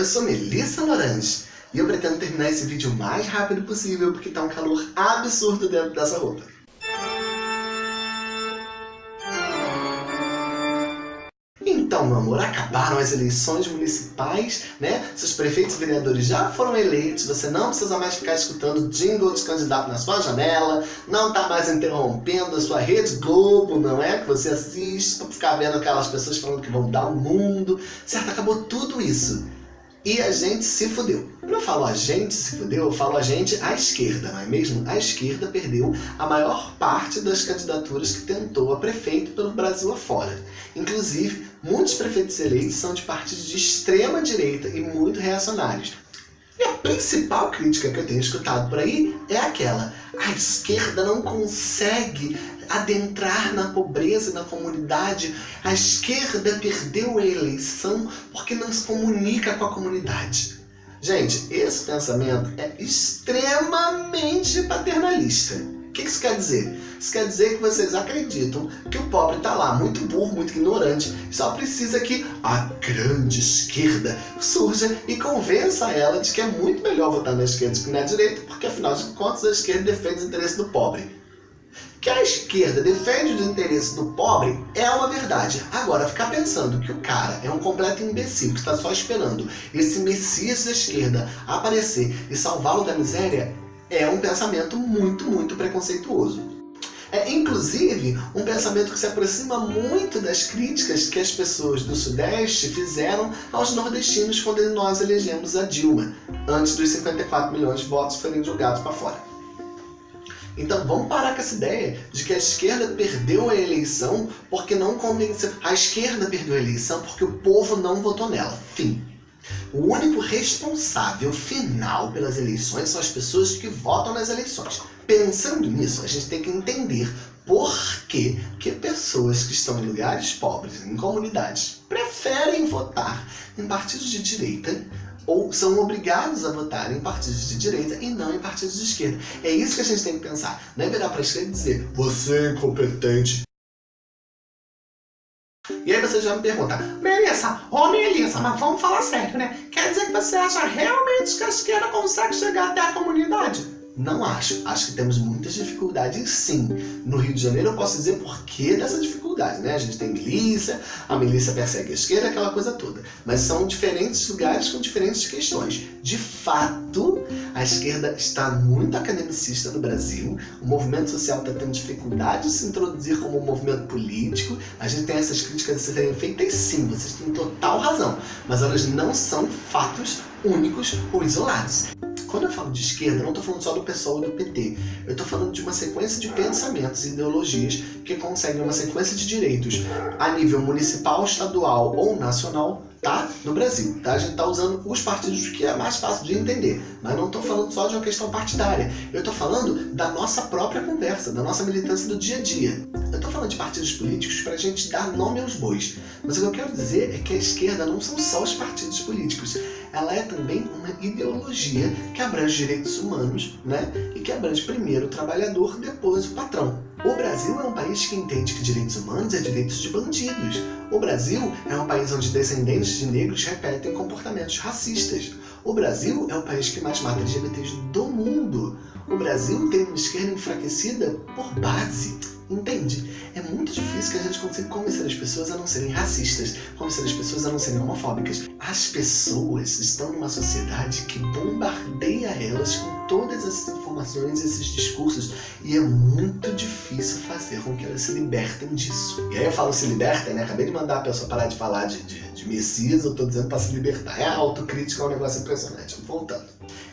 eu sou Melissa Lorange e eu pretendo terminar esse vídeo o mais rápido possível porque tá um calor absurdo dentro dessa roupa. Então, meu amor, acabaram as eleições municipais, né? Seus prefeitos e vereadores já foram eleitos, você não precisa mais ficar escutando jingle de candidato na sua janela, não tá mais interrompendo a sua rede Globo, não é? Que você assiste pra ficar vendo aquelas pessoas falando que vão dar o mundo, certo? Acabou tudo isso. E a gente se fudeu. Eu falo a gente se fudeu, eu falo a gente à esquerda, não é mesmo? A esquerda perdeu a maior parte das candidaturas que tentou a prefeito pelo Brasil afora. Inclusive, muitos prefeitos eleitos são de partidos de extrema direita e muito reacionários. Principal crítica que eu tenho escutado por aí é aquela, a esquerda não consegue adentrar na pobreza na comunidade. A esquerda perdeu a eleição porque não se comunica com a comunidade. Gente, esse pensamento é extremamente paternalista. O que isso quer dizer? Isso quer dizer que vocês acreditam que o pobre está lá, muito burro, muito ignorante, só precisa que a grande esquerda surja e convença ela de que é muito melhor votar na esquerda do que na direita, porque afinal de contas a esquerda defende os interesses do pobre. Que a esquerda defende os interesses do pobre é uma verdade. Agora, ficar pensando que o cara é um completo imbecil que está só esperando esse messias da esquerda aparecer e salvá-lo da miséria é um pensamento muito, muito preconceituoso. É, inclusive, um pensamento que se aproxima muito das críticas que as pessoas do Sudeste fizeram aos nordestinos quando nós elegemos a Dilma, antes dos 54 milhões de votos serem jogados para fora. Então vamos parar com essa ideia de que a esquerda perdeu a eleição porque não convenceu. A esquerda perdeu a eleição porque o povo não votou nela. Fim. O único responsável final pelas eleições são as pessoas que votam nas eleições. Pensando nisso, a gente tem que entender por que, que pessoas que estão em lugares pobres, em comunidades, preferem votar em partidos de direita ou são obrigados a votar em partidos de direita e não em partidos de esquerda. É isso que a gente tem que pensar. Não é virar para a esquerda e dizer, você é incompetente. E aí você já me pergunta, Melissa, ô Melissa, mas vamos falar sério, né? Quer dizer que você acha realmente que a esquerda consegue chegar até a comunidade? Não acho. Acho que temos muitas dificuldades sim. No Rio de Janeiro eu posso dizer por que dessa dificuldade, né? A gente tem milícia, a milícia persegue a esquerda, aquela coisa toda. Mas são diferentes lugares com diferentes questões. De fato, a esquerda está muito academicista no Brasil, o movimento social está tendo dificuldade de se introduzir como um movimento político, a gente tem essas críticas a serem feitas sim, vocês têm total razão, mas elas não são fatos únicos ou isolados. Quando eu falo de esquerda, não estou falando só do PSOL e do PT. Eu estou falando de uma sequência de pensamentos e ideologias que conseguem uma sequência de direitos a nível municipal, estadual ou nacional tá? No Brasil, tá? A gente tá usando os partidos que é mais fácil de entender, mas não tô falando só de uma questão partidária. Eu tô falando da nossa própria conversa, da nossa militância do dia a dia. Eu tô falando de partidos políticos pra gente dar nome aos bois, mas o que eu quero dizer é que a esquerda não são só os partidos políticos, ela é também uma ideologia que abrange direitos humanos, né? E que abrange primeiro o trabalhador, depois o patrão. O Brasil é um país que entende que direitos humanos é direitos de bandidos. O Brasil é um país onde descendentes de negros repetem comportamentos racistas. O Brasil é o país que mais mata LGBTs do mundo. O Brasil tem uma esquerda enfraquecida por base. Entende? É muito difícil que a gente consiga convencer as pessoas a não serem racistas, convencer as pessoas a não serem homofóbicas. As pessoas estão numa sociedade que bombardeia elas com todas essas informações, esses discursos, e é muito difícil fazer com que elas se libertem disso. E aí eu falo se libertem, né? Acabei de mandar a pessoa parar de falar de, de, de Messias, eu tô dizendo para se libertar. É autocrítica, é um negócio impressionante. Voltando.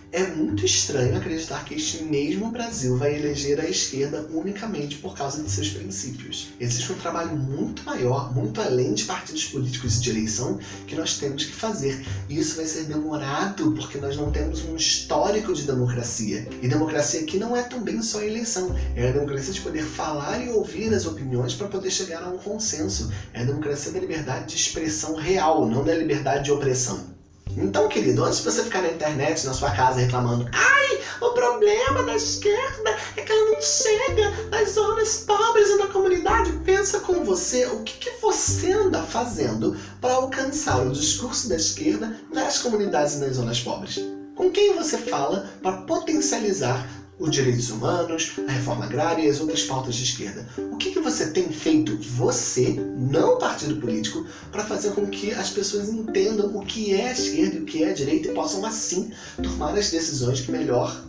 É muito estranho acreditar que este mesmo Brasil vai eleger a esquerda unicamente por causa de seus princípios. Existe um trabalho muito maior, muito além de partidos políticos e de eleição, que nós temos que fazer. E isso vai ser demorado porque nós não temos um histórico de democracia. E democracia aqui não é também só eleição, é a democracia de poder falar e ouvir as opiniões para poder chegar a um consenso. É a democracia da liberdade de expressão real, não da liberdade de opressão. Então, querido, antes de você ficar na internet, na sua casa, reclamando Ai, o problema da esquerda é que ela não chega nas zonas pobres e na comunidade, pensa com você o que, que você anda fazendo para alcançar o discurso da esquerda nas comunidades e nas zonas pobres. Com quem você fala para potencializar os direitos humanos, a reforma agrária e as outras pautas de esquerda. O que, que você tem feito, você, não partido político, para fazer com que as pessoas entendam o que é esquerda e o que é direita e possam, assim, tomar as decisões que melhor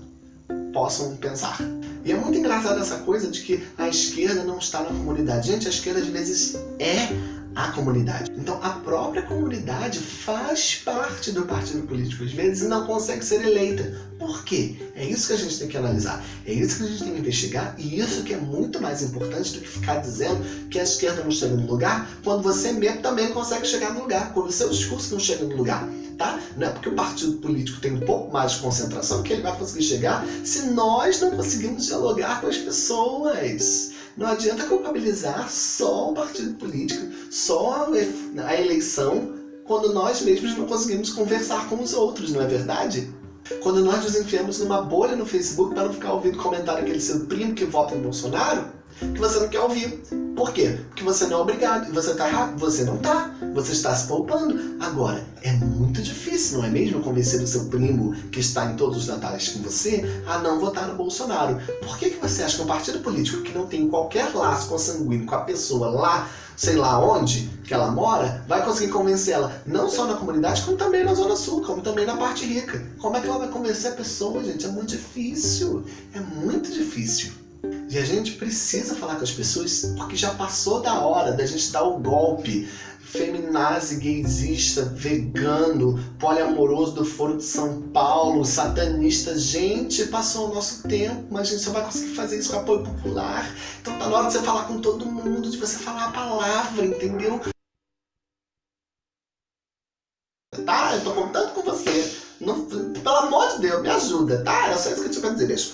possam pensar. E é muito engraçado essa coisa de que a esquerda não está na comunidade. Gente, a esquerda às vezes é a comunidade. Então a própria comunidade faz parte do partido político às vezes e não consegue ser eleita. Por quê? É isso que a gente tem que analisar, é isso que a gente tem que investigar e isso que é muito mais importante do que ficar dizendo que a esquerda não chega no lugar quando você mesmo também consegue chegar no lugar, quando o seu discurso não chega no lugar. Tá? Não é porque o partido político tem um pouco mais de concentração que ele vai conseguir chegar se nós não conseguimos dialogar com as pessoas. Não adianta culpabilizar só o partido político, só a eleição, quando nós mesmos não conseguimos conversar com os outros, não é verdade? Quando nós nos enfiamos numa bolha no Facebook para não ficar ouvindo comentário daquele seu primo que vota em Bolsonaro, que você não quer ouvir. Por quê? Porque você não é obrigado. Você está errado. Você não está. Você está se poupando. Agora, é muito difícil, não é mesmo? Convencer o seu primo que está em todos os natais com você a não votar no Bolsonaro. Por que, que você acha que um partido político que não tem qualquer laço consanguíneo com a pessoa lá, sei lá onde que ela mora, vai conseguir convencê-la não só na comunidade, como também na Zona Sul, como também na parte rica? Como é que ela vai convencer a pessoa, gente? É muito difícil. É muito difícil. E a gente precisa falar com as pessoas porque já passou da hora da gente dar o golpe feminazi, gaysista, vegano, poliamoroso do Foro de São Paulo, satanista. Gente, passou o nosso tempo, mas a gente só vai conseguir fazer isso com apoio popular. Então tá na hora de você falar com todo mundo, de você falar a palavra, entendeu? Tá? Eu tô contando com você. Não, pelo amor de Deus, me ajuda, tá? É só isso que eu tinha pra dizer. Beijo.